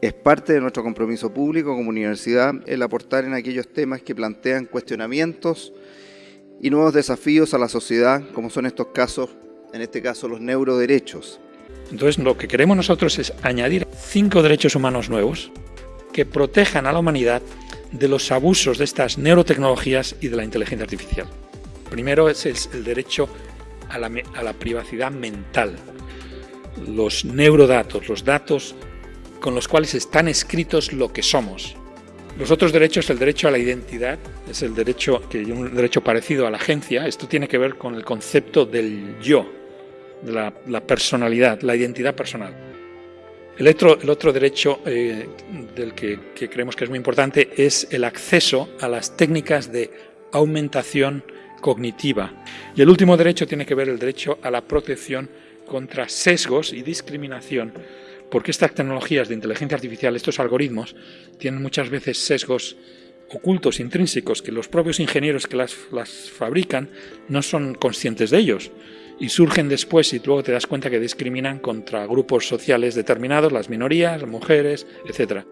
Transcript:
Es parte de nuestro compromiso público como universidad el aportar en aquellos temas que plantean cuestionamientos y nuevos desafíos a la sociedad, como son estos casos, en este caso los neuroderechos. Entonces lo que queremos nosotros es añadir cinco derechos humanos nuevos que protejan a la humanidad de los abusos de estas neurotecnologías y de la inteligencia artificial. Primero es el derecho a la, a la privacidad mental, los neurodatos, los datos con los cuales están escritos lo que somos. Los otros derechos, el derecho a la identidad, es el derecho que un derecho parecido a la agencia. Esto tiene que ver con el concepto del yo, de la, personalidad, la identidad personal. El otro, el otro derecho eh, del que, que creemos que es muy importante es el acceso a las técnicas de aumentación cognitiva. Y el último derecho tiene que ver el derecho a la protección contra sesgos y discriminación porque estas tecnologías de inteligencia artificial, estos algoritmos, tienen muchas veces sesgos ocultos, intrínsecos, que los propios ingenieros que las, fabrican no son conscientes de ellos y surgen después y luego te das cuenta que discriminan contra grupos sociales determinados, las minorías, las mujeres, etc.